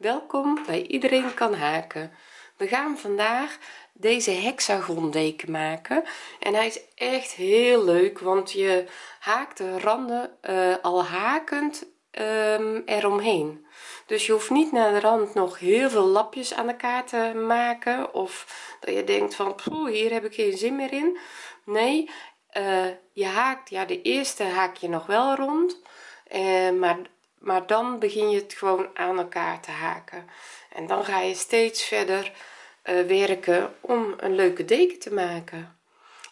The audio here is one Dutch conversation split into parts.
welkom bij iedereen kan haken. We gaan vandaag deze hexagon deken maken. En hij is echt heel leuk want je haakt de randen uh, al hakend um, eromheen. Dus je hoeft niet naar de rand nog heel veel lapjes aan elkaar te maken of dat je denkt van poeh, hier heb ik geen zin meer in. Nee uh, je haakt ja de eerste haak je nog wel rond uh, maar maar dan begin je het gewoon aan elkaar te haken. En dan ga je steeds verder uh, werken om een leuke deken te maken.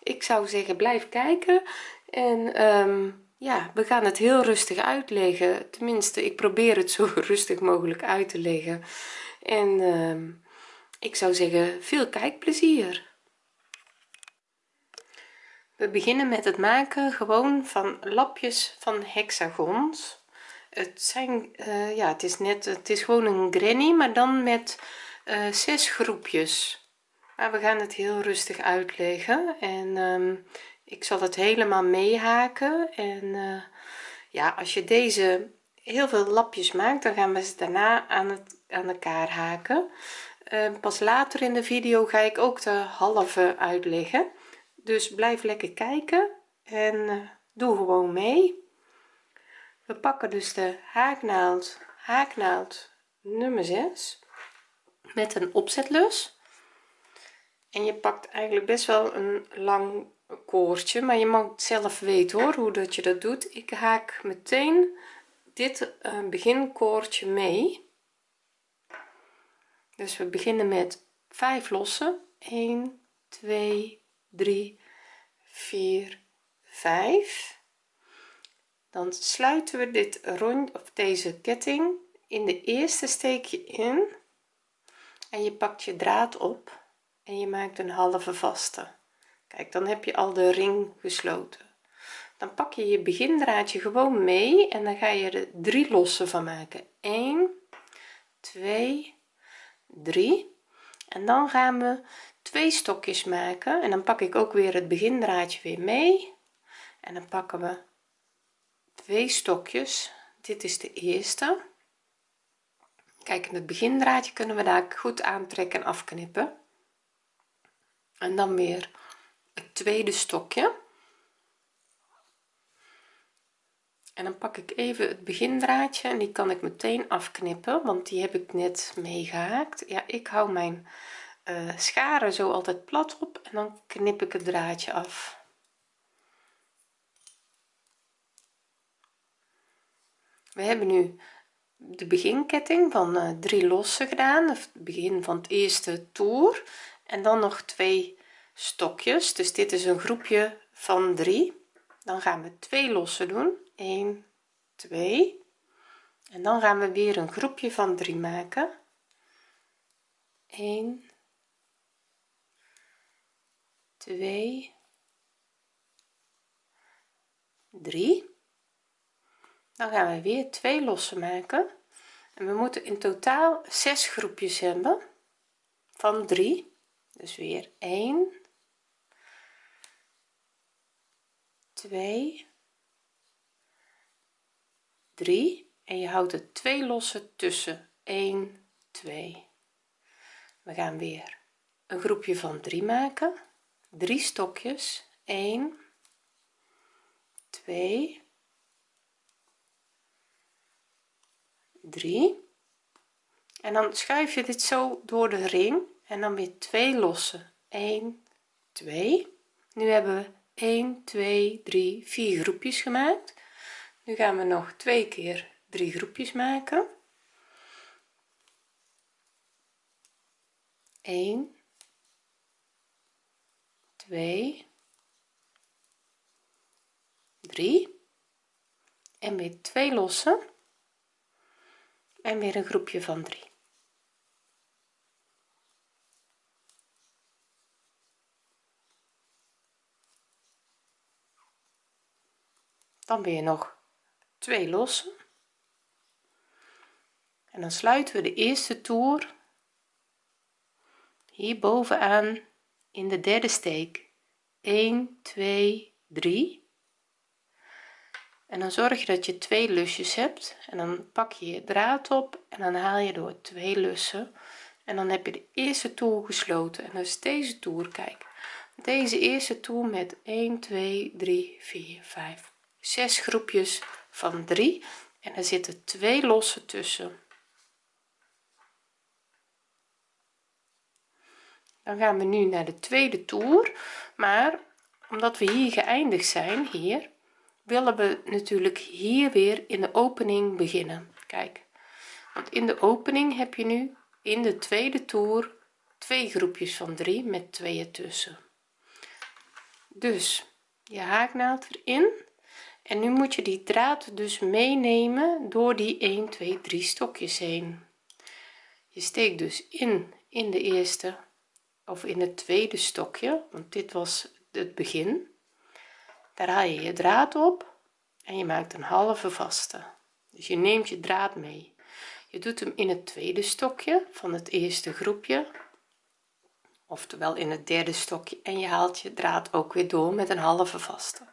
Ik zou zeggen blijf kijken en um, ja we gaan het heel rustig uitleggen. Tenminste ik probeer het zo rustig mogelijk uit te leggen. En uh, ik zou zeggen veel kijkplezier. We beginnen met het maken gewoon van lapjes van hexagons het zijn uh, ja het is net het is gewoon een granny maar dan met uh, zes groepjes. Maar we gaan het heel rustig uitleggen en um, ik zal het helemaal meehaken. En uh, ja als je deze heel veel lapjes maakt dan gaan we ze daarna aan het aan elkaar haken. Uh, pas later in de video ga ik ook de halve uitleggen. Dus blijf lekker kijken en doe gewoon mee we pakken dus de haaknaald haaknaald nummer 6 met een opzetlus. En je pakt eigenlijk best wel een lang koordje maar je mag zelf weten hoor hoe dat je dat doet. Ik haak meteen dit uh, beginkoordje mee. Dus we beginnen met 5 lossen. 1 2 3 4 5 dan sluiten we dit rond of deze ketting in de eerste steekje in. En je pakt je draad op en je maakt een halve vaste. Kijk dan heb je al de ring gesloten. Dan pak je je begindraadje gewoon mee en dan ga je er drie lossen van maken. 1 2 3 en dan gaan we twee stokjes maken. En dan pak ik ook weer het begindraadje weer mee. En dan pakken we twee stokjes. Dit is de eerste. Kijk in het begindraadje kunnen we daar goed aantrekken en afknippen. En dan weer het tweede stokje. En dan pak ik even het begindraadje en die kan ik meteen afknippen want die heb ik net meegehaakt. Ja ik hou mijn uh, scharen zo altijd plat op en dan knip ik het draadje af we hebben nu de beginketting van uh, drie lossen gedaan. Het begin van het eerste toer en dan nog twee stokjes. Dus dit is een groepje van drie. Dan gaan we twee lossen doen. 1 2 en dan gaan we weer een groepje van 3 maken. 1 2 3 dan gaan we weer twee lossen maken. En we moeten in totaal zes groepjes hebben van 3 dus weer 1 2 3 en je houdt er twee lossen tussen. 1 2 we gaan weer een groepje van 3 maken. 3 stokjes. 1 2 3 en dan schuif je dit zo door de ring en dan weer twee lossen. 1 2 nu hebben we 1 2 3 4 groepjes gemaakt. Nu gaan we nog twee keer drie groepjes maken. 1 2 3 en weer twee lossen en weer een groepje van 3 dan weer nog twee lossen. En dan sluiten we de eerste toer hier bovenaan in de derde steek. 1 2 3 en dan zorg je dat je twee lusjes hebt. En dan pak je je draad op en dan haal je door twee lussen. En dan heb je de eerste toer gesloten. En dus deze toer kijk. Deze eerste toer met 1 2 3 4 5 6 groepjes van 3 en er zitten twee losse tussen. Dan gaan we nu naar de tweede toer. Maar omdat we hier geëindigd zijn hier willen we natuurlijk hier weer in de opening beginnen. Kijk want in de opening heb je nu in de tweede toer twee groepjes van 3 met twee ertussen dus je haaknaald erin en nu moet je die draad dus meenemen door die 1 2 3 stokjes heen. Je steekt dus in in de eerste of in het tweede stokje want dit was het begin daar haal je je draad op en je maakt een halve vaste. Dus je neemt je draad mee. Je doet hem in het tweede stokje van het eerste groepje oftewel in het derde stokje en je haalt je draad ook weer door met een halve vaste.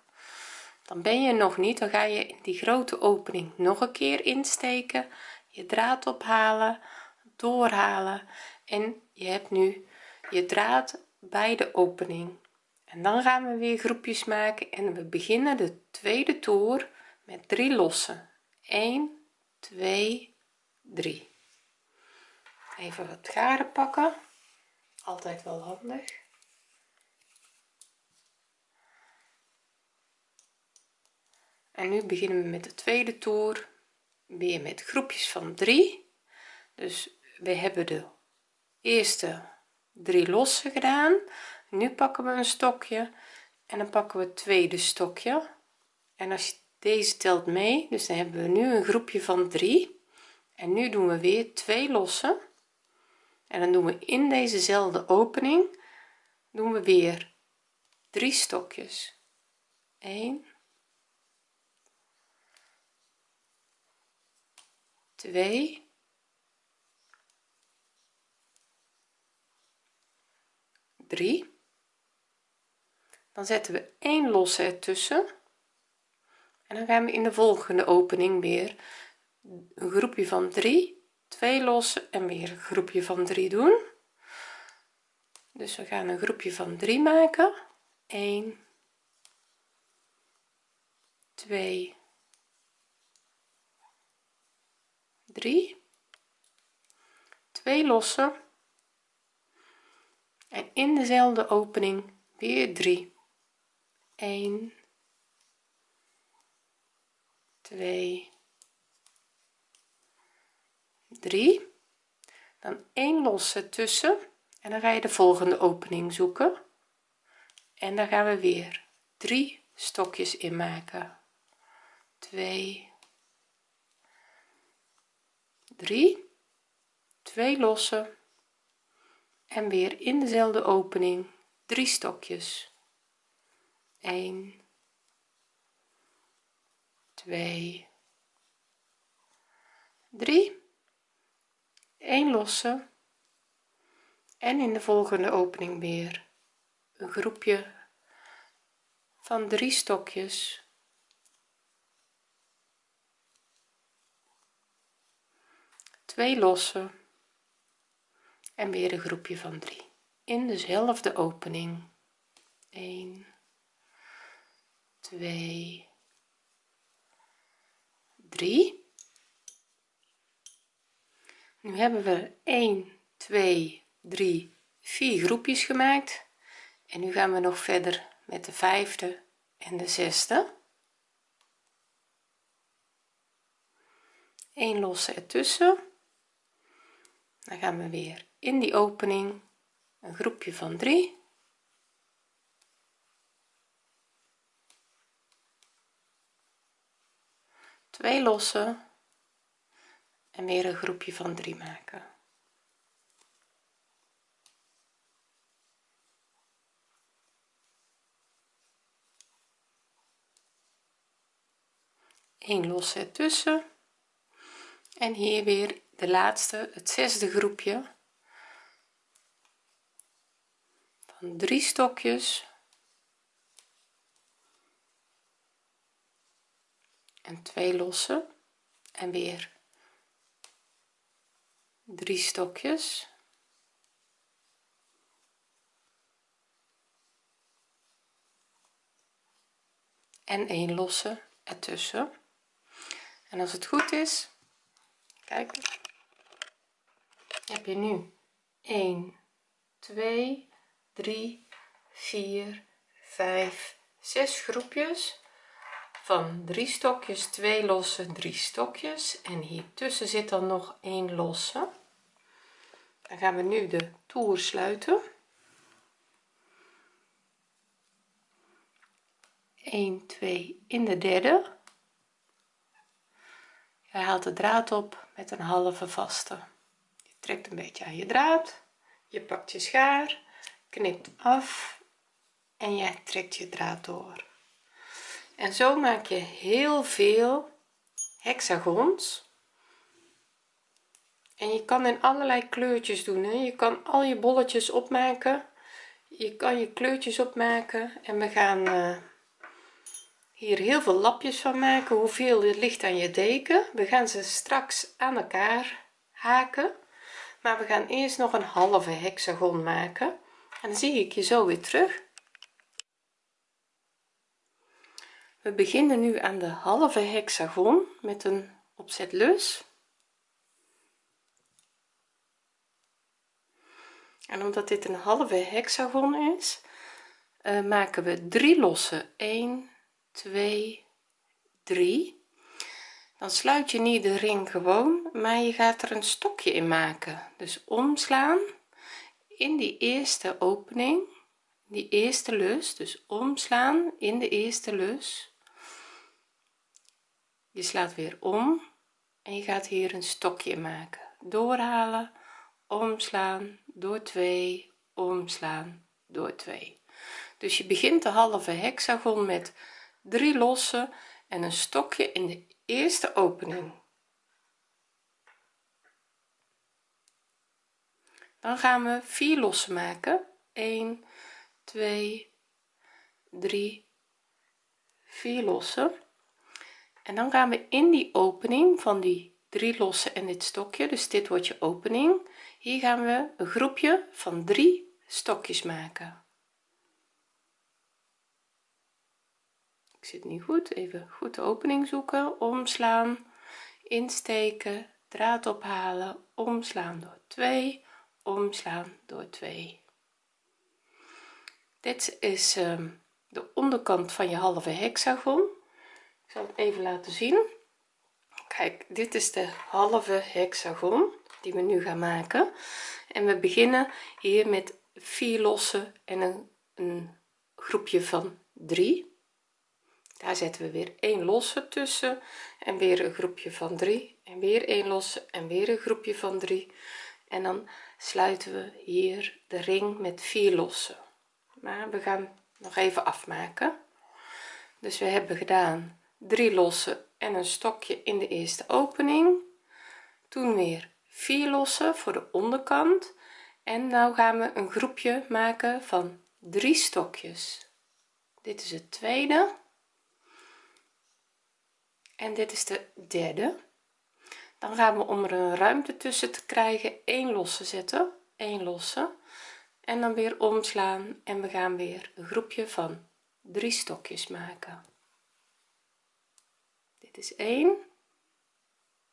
Dan ben je nog niet dan ga je in die grote opening nog een keer insteken je draad ophalen doorhalen en je hebt nu je draad bij de opening dan gaan we weer groepjes maken en we beginnen de tweede toer met drie losse 1 2 3 even wat garen pakken. Altijd wel handig. En nu beginnen we met de tweede toer weer met groepjes van 3 dus we hebben de eerste drie losse gedaan nu pakken we een stokje en dan pakken we het tweede stokje. En als je deze telt mee dus dan hebben we nu een groepje van 3 en nu doen we weer twee lossen. En dan doen we in dezezelfde opening doen we weer drie stokjes. 1 2 3 dan zetten we 1 losse ertussen. En dan gaan we in de volgende opening weer een groepje van 3 twee losse en weer een groepje van 3 doen. Dus we gaan een groepje van 3 maken. 1 2 3 twee losse en in dezelfde opening weer 3 1 2 3 dan 1 losse tussen. En dan ga je de volgende opening zoeken. En dan gaan we weer 3 stokjes in maken 2 3 2 losse en weer in dezelfde opening 3 stokjes 1 2 3 1 losse. En in de volgende opening weer een groepje van drie stokjes. Twee losse. En weer een groepje van 3 in dezelfde opening. 1 2 3 nu hebben we 1 2 3 4 groepjes gemaakt. En nu gaan we nog verder met de vijfde en de zesde. 1 losse ertussen. Dan gaan we weer in die opening een groepje van 3 twee losse en weer een groepje van 3 maken. Een losse ertussen en hier weer de laatste het zesde groepje van drie stokjes en twee lossen. En weer drie stokjes. En een losse ertussen. En als het goed is kijk heb je nu 1 2 3 4 5 6 groepjes van drie stokjes twee losse drie stokjes. En hier tussen zit dan nog een losse. Dan gaan we nu de toer sluiten. 1 2 in de derde. Je haalt de draad op met een halve vaste. Je trekt een beetje aan je draad. Je pakt je schaar knipt af en je trekt je draad door en zo maak je heel veel hexagons. En je kan in allerlei kleurtjes doen hè? je kan al je bolletjes opmaken. Je kan je kleurtjes opmaken. En we gaan uh, hier heel veel lapjes van maken. Hoeveel er ligt aan je deken. We gaan ze straks aan elkaar haken. Maar we gaan eerst nog een halve hexagon maken. En dan zie ik je zo weer terug we beginnen nu aan de halve hexagon met een opzet lus en omdat dit een halve hexagon is uh, maken we drie losse 1 2 3 dan sluit je niet de ring gewoon maar je gaat er een stokje in maken. Dus omslaan in die eerste opening die eerste lus dus omslaan in de eerste lus je slaat weer om en je gaat hier een stokje maken. Doorhalen omslaan door 2 omslaan door 2 dus je begint de halve hexagon met drie losse en een stokje in de eerste opening. Dan gaan we vier losse maken. 1 2 3 4 losse en dan gaan we in die opening van die drie losse en dit stokje dus dit wordt je opening hier gaan we een groepje van drie stokjes maken. Ik zit niet goed even goed de opening zoeken omslaan insteken draad ophalen omslaan door 2 omslaan door 2 dit is um, de onderkant van je halve hexagon zal het even laten zien. Kijk dit is de halve hexagon die we nu gaan maken. En we beginnen hier met vier losse en een, een groepje van 3 daar zetten we weer een losse tussen en weer een groepje van 3 en weer een losse en weer een groepje van 3 en dan sluiten we hier de ring met vier losse maar we gaan nog even afmaken. Dus we hebben gedaan drie losse en een stokje in de eerste opening. Toen weer vier losse voor de onderkant. En nou gaan we een groepje maken van drie stokjes. Dit is het tweede. En dit is de derde. Dan gaan we om er een ruimte tussen te krijgen één losse zetten één losse. En dan weer omslaan en we gaan weer een groepje van drie stokjes maken is 1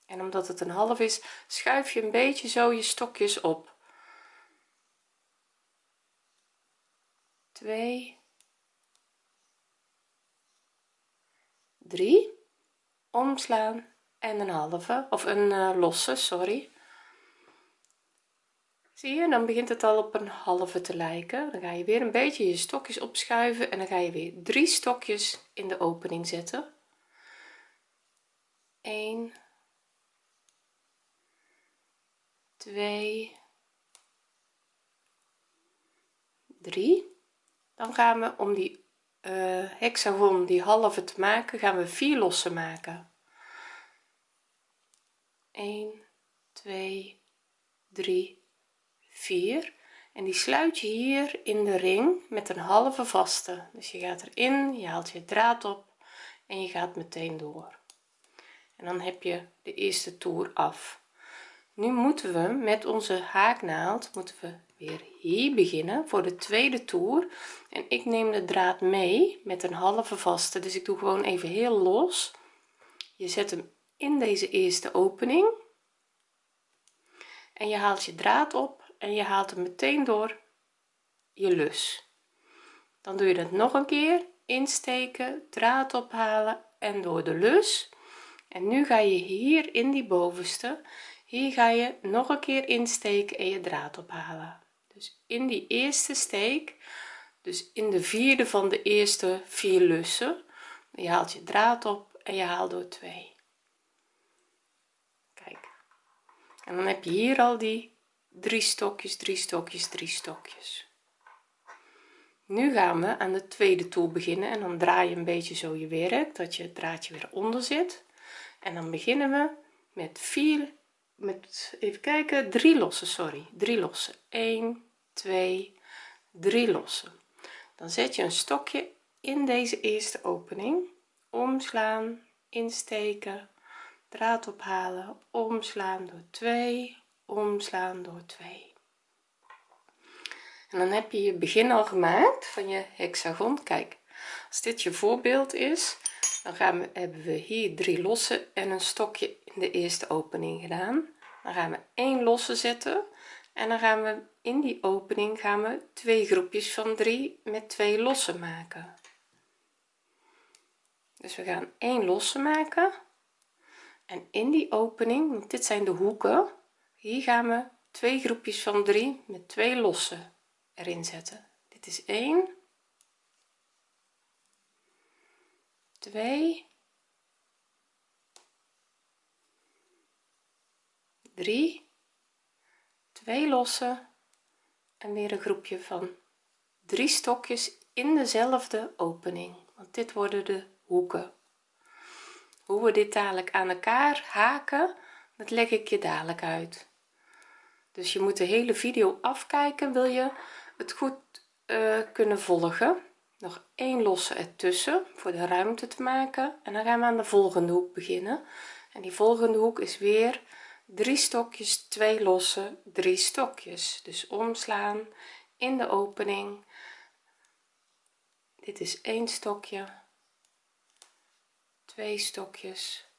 en omdat het een half is schuif je een beetje zo je stokjes op. 2 3 omslaan en een halve of een uh, losse sorry. Zie je dan begint het al op een halve te lijken. Dan ga je weer een beetje je stokjes opschuiven en dan ga je weer drie stokjes in de opening zetten 1 2 3 dan gaan we om die uh, hexagon die halve te maken gaan we vier losse maken. 1 2 3 4 en die sluit je hier in de ring met een halve vaste. Dus je gaat erin je haalt je draad op en je gaat meteen door en dan heb je de eerste toer af. Nu moeten we met onze haaknaald moeten we weer hier beginnen voor de tweede toer. En ik neem de draad mee met een halve vaste. Dus ik doe gewoon even heel los. Je zet hem in deze eerste opening. En je haalt je draad op en je haalt hem meteen door je lus. Dan doe je dat nog een keer. Insteken draad ophalen en door de lus en nu ga je hier in die bovenste hier ga je nog een keer insteken en je draad ophalen. Dus in die eerste steek dus in de vierde van de eerste vier lussen je haalt je draad op en je haalt door 2 kijk. En dan heb je hier al die drie stokjes drie stokjes drie stokjes. Nu gaan we aan de tweede toer beginnen en dan draai je een beetje zo je werk dat je het draadje weer onder zit en dan beginnen we met 4 met even kijken drie lossen sorry. Drie lossen. 1 2 3 lossen. Dan zet je een stokje in deze eerste opening. Omslaan insteken draad ophalen omslaan door 2 omslaan door 2 en dan heb je je begin al gemaakt van je hexagon. Kijk als dit je voorbeeld is dan gaan we hebben we hier drie losse en een stokje in de eerste opening gedaan. Dan gaan we één losse zetten en dan gaan we in die opening gaan we twee groepjes van drie met twee losse maken. Dus we gaan één losse maken en in die opening want dit zijn de hoeken hier gaan we twee groepjes van drie met twee losse erin zetten. Dit is 1 2 3 2 losse en weer een groepje van drie stokjes in dezelfde opening. Want dit worden de hoeken. Hoe we dit dadelijk aan elkaar haken dat leg ik je dadelijk uit. Dus je moet de hele video afkijken. Wil je het goed uh, kunnen volgen nog één losse ertussen voor de ruimte te maken. En dan gaan we aan de volgende hoek beginnen. En die volgende hoek is weer drie stokjes twee losse drie stokjes. Dus omslaan in de opening. Dit is één stokje twee stokjes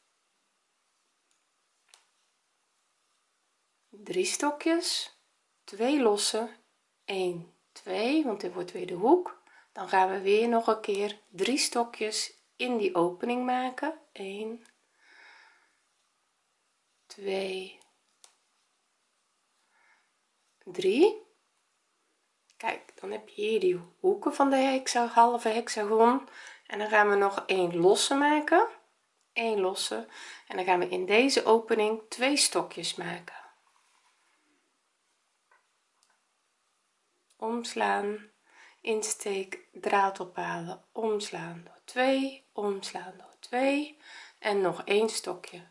drie stokjes twee losse 1 2 want dit wordt weer de hoek dan gaan we weer nog een keer drie stokjes in die opening maken. 1 2 3 kijk dan heb je hier die hoeken van de hexa halve hexagon. En dan gaan we nog een losse maken. 1 losse. En dan gaan we in deze opening twee stokjes maken. Omslaan insteek draad ophalen omslaan door 2 omslaan door 2 en nog een stokje.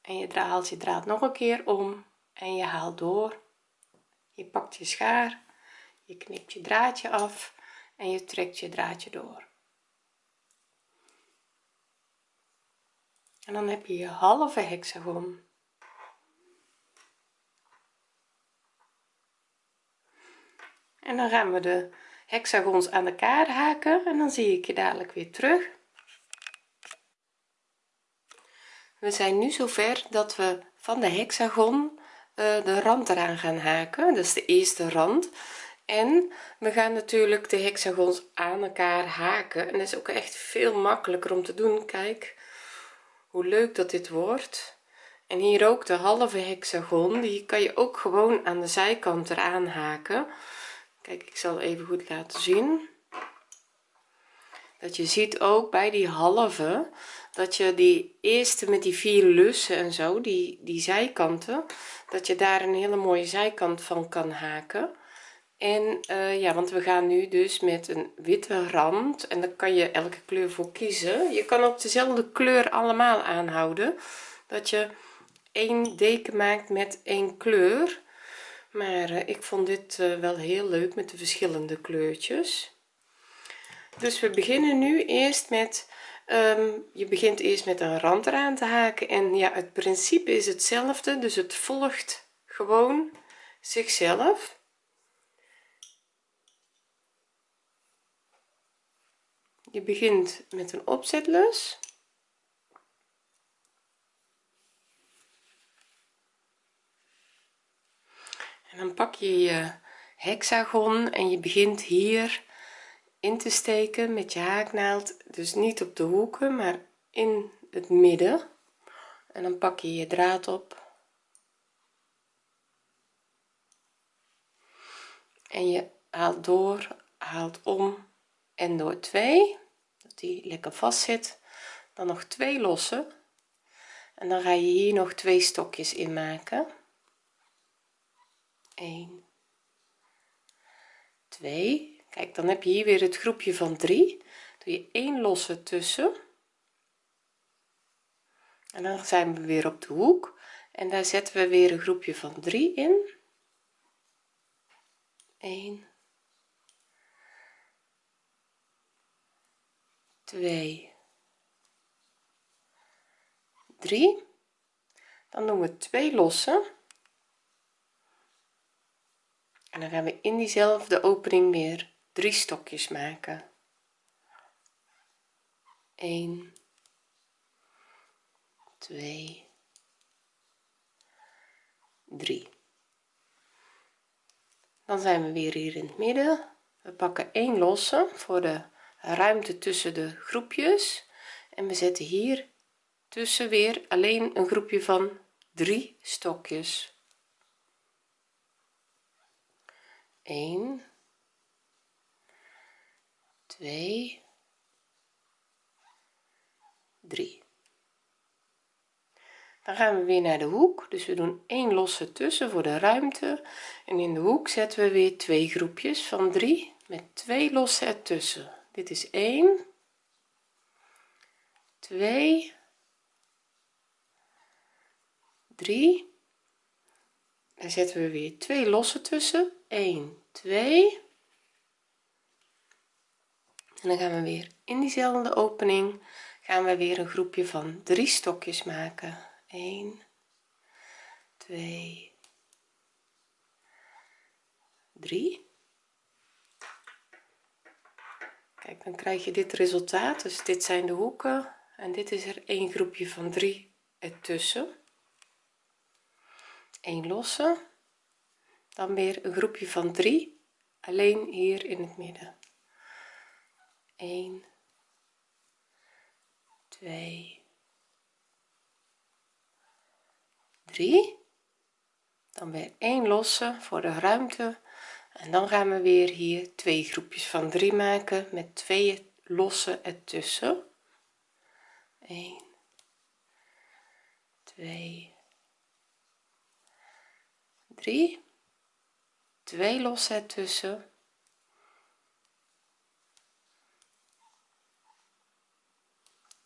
En je haalt je draad nog een keer om en je haalt door. Je pakt je schaar je knipt je draadje af en je trekt je draadje door. En dan heb je je halve hexagon en dan gaan we de hexagons aan elkaar haken en dan zie ik je dadelijk weer terug. We zijn nu zover dat we van de hexagon uh, de rand eraan gaan haken. Dat is de eerste rand. En we gaan natuurlijk de hexagons aan elkaar haken. En dat is ook echt veel makkelijker om te doen. Kijk hoe leuk dat dit wordt. En hier ook de halve hexagon die kan je ook gewoon aan de zijkant eraan haken kijk ik zal even goed laten zien. Dat je ziet ook bij die halve dat je die eerste met die vier lussen en zo die die zijkanten dat je daar een hele mooie zijkant van kan haken. En uh, ja want we gaan nu dus met een witte rand en dan kan je elke kleur voor kiezen. Je kan ook dezelfde kleur allemaal aanhouden. Dat je één deken maakt met één kleur maar uh, ik vond dit uh, wel heel leuk met de verschillende kleurtjes. Dus we beginnen nu eerst met Ehm, je begint eerst met een rand eraan te haken en ja het principe is hetzelfde dus het volgt gewoon zichzelf. Je begint met een opzetlus en dan pak je je hexagon en je begint hier in te steken met je haaknaald. Dus niet op de hoeken maar in het midden. En dan pak je je draad op. En je haalt door haalt om en door 2 dat die lekker vast zit dan nog twee lossen. En dan ga je hier nog twee stokjes in maken 1 2 kijk dan heb je hier weer het groepje van 3 doe je 1 losse tussen. En dan zijn we weer op de hoek. En daar zetten we weer een groepje van 3 in. 1 2 3 dan doen we twee lossen en dan gaan we in diezelfde opening weer drie stokjes maken. 1 2 3 dan zijn we weer hier in het midden. We pakken één losse voor de ruimte tussen de groepjes. En we zetten hier tussen weer alleen een groepje van drie stokjes 1 2 3 dan gaan we weer naar de hoek. Dus we doen één losse tussen voor de ruimte. En in de hoek zetten we weer twee groepjes van 3 met twee losse ertussen. Dit is 1 2 3 dan zetten we weer twee losse tussen 1 2 en dan gaan we weer in diezelfde opening gaan we weer een groepje van drie stokjes maken. 1 2 3 kijk dan krijg je dit resultaat. Dus dit zijn de hoeken. En dit is er een groepje van 3 ertussen. Een losse dan weer een groepje van 3 alleen hier in het midden. 1 2 3 dan weer één losse voor de ruimte. En dan gaan we weer hier twee groepjes van 3 maken met twee losse ertussen. 1 2 3 twee losse ertussen.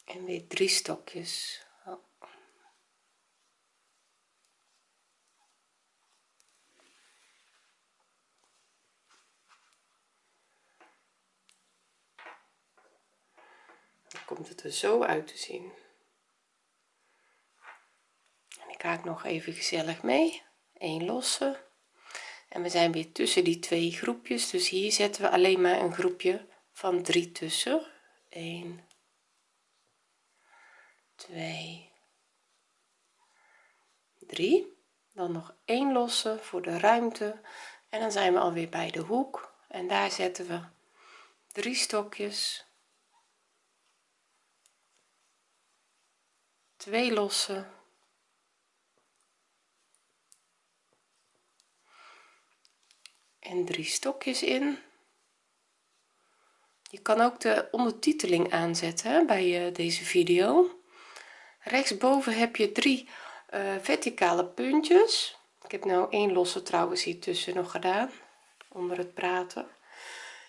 En weer drie stokjes. Komt het er zo uit te zien. En ik haak nog even gezellig mee. Een losse en we zijn weer tussen die twee groepjes. Dus hier zetten we alleen maar een groepje van 3 tussen. 1 2 3 dan nog één losse voor de ruimte. En dan zijn we alweer bij de hoek. En daar zetten we drie stokjes. Twee losse en drie stokjes in. Je kan ook de ondertiteling aanzetten bij uh, deze video. Rechtsboven heb je drie uh, verticale puntjes. Ik heb nou één losse trouwens hier tussen nog gedaan onder het praten.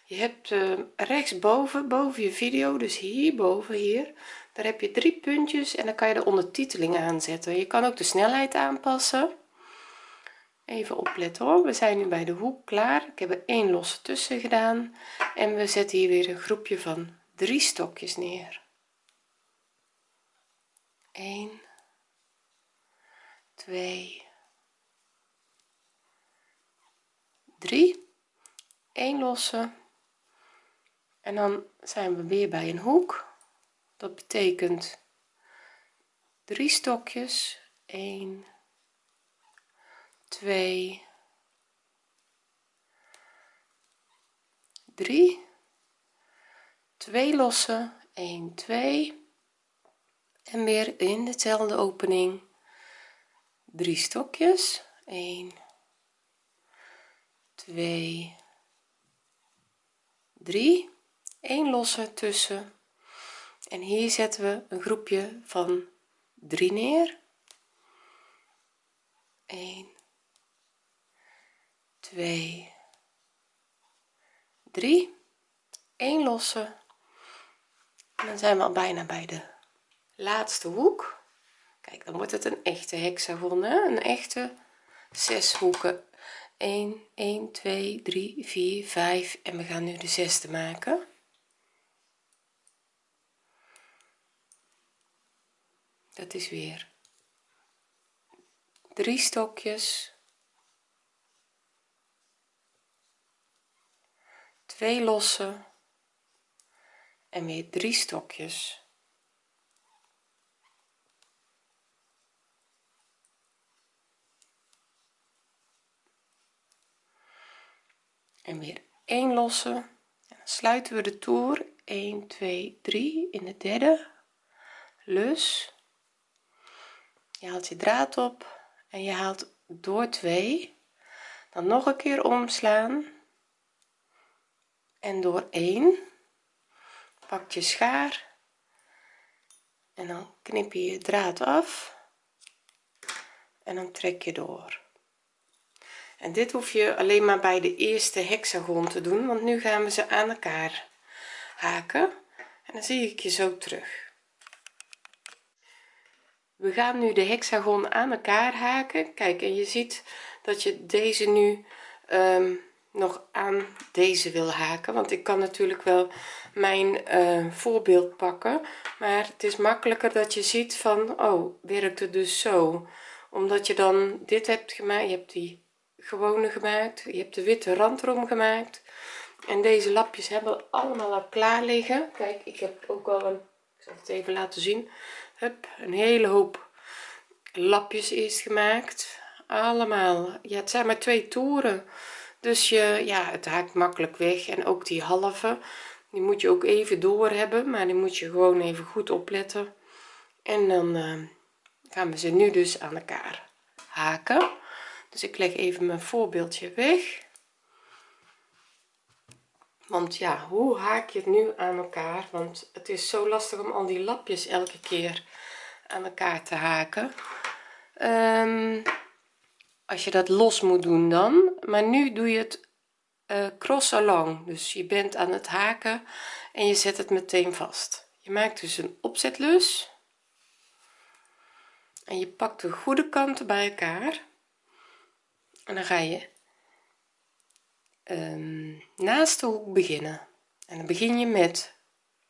Je hebt uh, rechtsboven boven je video dus hierboven hier daar heb je drie puntjes en dan kan je de ondertiteling aanzetten. Je kan ook de snelheid aanpassen even opletten hoor. We zijn nu bij de hoek klaar. Ik heb er één losse tussen gedaan. En we zetten hier weer een groepje van drie stokjes neer. 1 2 3 1 losse. En dan zijn we weer bij een hoek. Dat betekent drie stokjes. 1 2 3 2 losse 1 2 en weer in dezelfde opening drie stokjes. 1 2 3 1 losse tussen. En hier zetten we een groepje van 3 neer. 1 2 3 1 losse en dan zijn we al bijna bij de laatste hoek. Kijk dan wordt het een echte hexagon een echte zes hoeken. 1 1 2 3 4 5 en we gaan nu de zesde maken. Dat is weer drie stokjes twee losse en weer drie stokjes. En weer 1 losse. En dan sluiten we de toer. 1 2 3 in de derde. Lus. Je haalt je draad op en je haalt door 2 dan nog een keer omslaan en door 1 pak je schaar en dan knip je je draad af en dan trek je door. En dit hoef je alleen maar bij de eerste hexagon te doen want nu gaan we ze aan elkaar haken en dan zie ik je zo terug. We gaan nu de hexagon aan elkaar haken. Kijk en je ziet dat je deze nu um, nog aan deze wil haken. Want ik kan natuurlijk wel mijn uh, voorbeeld pakken. Maar het is makkelijker dat je ziet van oh werkt het dus zo? Omdat je dan dit hebt gemaakt je hebt die gewone gemaakt je hebt de witte rand erom gemaakt. En deze lapjes hebben allemaal al klaar liggen. Kijk ik heb ook al een ik het even laten zien. Hup, een hele hoop lapjes eerst gemaakt. Allemaal. Ja het zijn maar twee toeren dus je ja het haakt makkelijk weg. En ook die halve die moet je ook even door hebben maar die moet je gewoon even goed opletten. En dan uh, gaan we ze nu dus aan elkaar haken. Dus ik leg even mijn voorbeeldje weg. Want ja hoe haak je het nu aan elkaar? Want het is zo lastig om al die lapjes elke keer aan elkaar te haken. Um, als je dat los moet doen dan. Maar nu doe je het uh, cross along. Dus je bent aan het haken en je zet het meteen vast. Je maakt dus een opzetlus. En je pakt de goede kanten bij elkaar. En dan ga je um, naast de hoek beginnen. En dan begin je met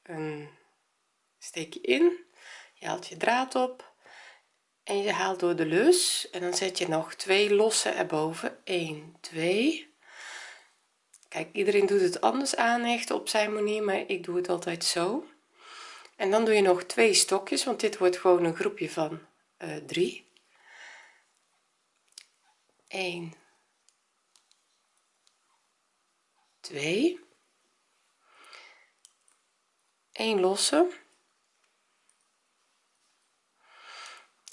een steek je in. Je haalt je draad op en je haalt door de lus en dan zet je nog twee losse erboven. 1 2 kijk iedereen doet het anders aanhechten op zijn manier maar ik doe het altijd zo. En dan doe je nog twee stokjes want dit wordt gewoon een groepje van uh, 3 1 2 1 losse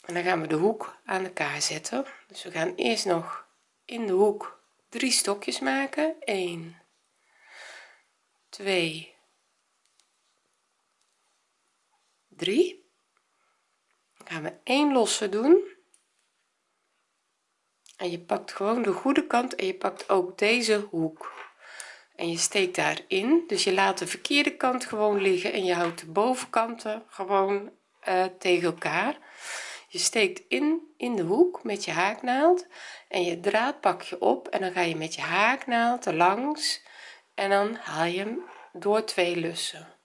en dan gaan we de hoek aan elkaar zetten. Dus we gaan eerst nog in de hoek drie stokjes maken. 1 2 3 dan gaan we 1 losse doen. En je pakt gewoon de goede kant en je pakt ook deze hoek. En je steekt daarin. Dus je laat de verkeerde kant gewoon liggen en je houdt de bovenkanten gewoon uh, tegen elkaar je steekt in in de hoek met je haaknaald en je draad pak je op en dan ga je met je haaknaald er langs en dan haal je hem door twee lussen.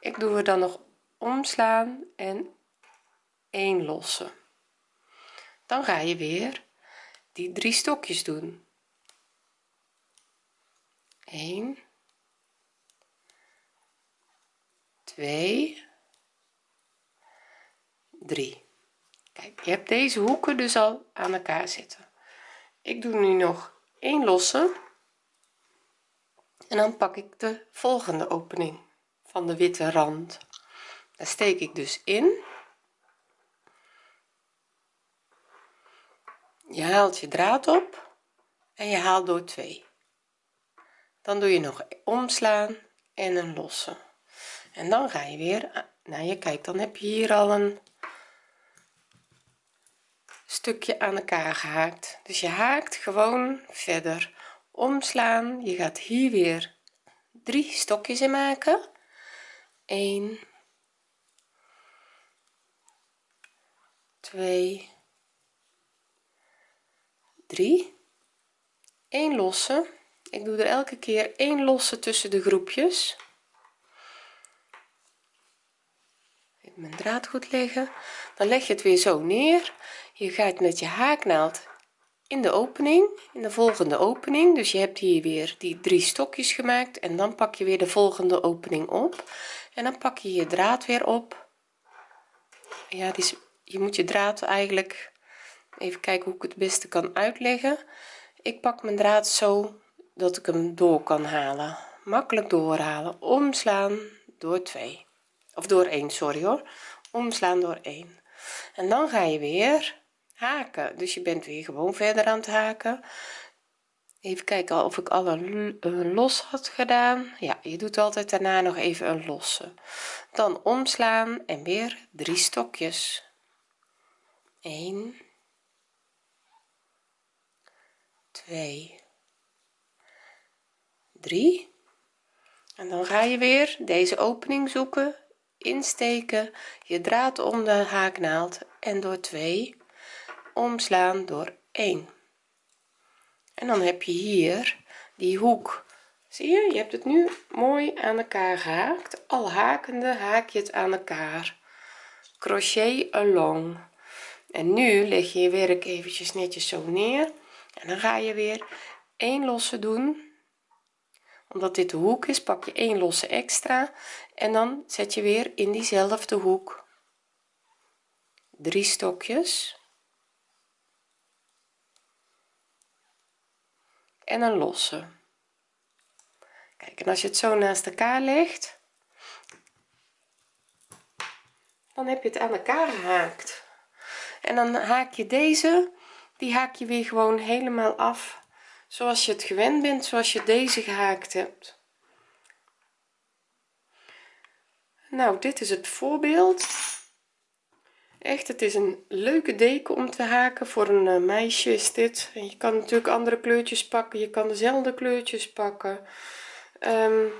Ik doe er dan nog omslaan en 1 lossen. Dan ga je weer die drie stokjes doen. 1 2 3 kijk je hebt deze hoeken dus al aan elkaar zitten. Ik doe nu nog 1 losse. En dan pak ik de volgende opening van de witte rand. Daar steek ik dus in. Je haalt je draad op en je haalt door 2 dan doe je nog omslaan en een losse. En dan ga je weer nou je kijkt dan heb je hier al een stukje aan elkaar gehaakt. Dus je haakt gewoon verder. Omslaan. Je gaat hier weer drie stokjes in maken. 1 2 3 1 losse. Ik doe er elke keer 1 losse tussen de groepjes. Mijn draad goed leggen. Dan leg je het weer zo neer je gaat met je haaknaald in de opening in de volgende opening. Dus je hebt hier weer die drie stokjes gemaakt en dan pak je weer de volgende opening op. En dan pak je je draad weer op. Ja dus je moet je draad eigenlijk even kijken hoe ik het beste kan uitleggen. Ik pak mijn draad zo dat ik hem door kan halen. Makkelijk doorhalen. Omslaan door 2 of door 1 sorry hoor. Omslaan door 1 en dan ga je weer haken. Dus je bent weer gewoon verder aan het haken. Even kijken of ik alle een los had gedaan. Ja je doet altijd daarna nog even een losse. Dan omslaan en weer drie stokjes. 1 2 3 en dan ga je weer deze opening zoeken insteken je draad om de haaknaald en door 2 omslaan door 1 en dan heb je hier die hoek. Zie je je hebt het nu mooi aan elkaar gehaakt. Al hakende haak je het aan elkaar. Crochet along. En nu leg je je werk eventjes netjes zo neer. En dan ga je weer 1 losse doen. Omdat dit de hoek is pak je 1 losse extra. En dan zet je weer in diezelfde hoek. Drie stokjes en een losse. Kijk en als je het zo naast elkaar legt dan heb je het aan elkaar gehaakt. En dan haak je deze die haak je weer gewoon helemaal af zoals je het gewend bent zoals je deze gehaakt hebt. Nou dit is het voorbeeld echt het is een leuke deken om te haken. Voor een eh, meisje is dit. En je kan natuurlijk andere kleurtjes pakken. Je kan dezelfde kleurtjes pakken. Um,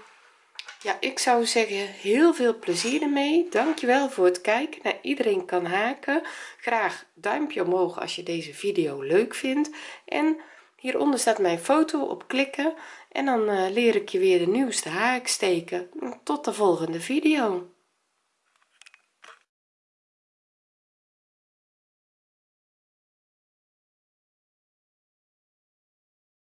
ja ik zou zeggen heel veel plezier ermee. Dankjewel voor het kijken naar iedereen kan haken. Graag duimpje omhoog als je deze video leuk vindt. En hieronder staat mijn foto op klikken. En dan uh, leer ik je weer de nieuwste haak steken tot de volgende video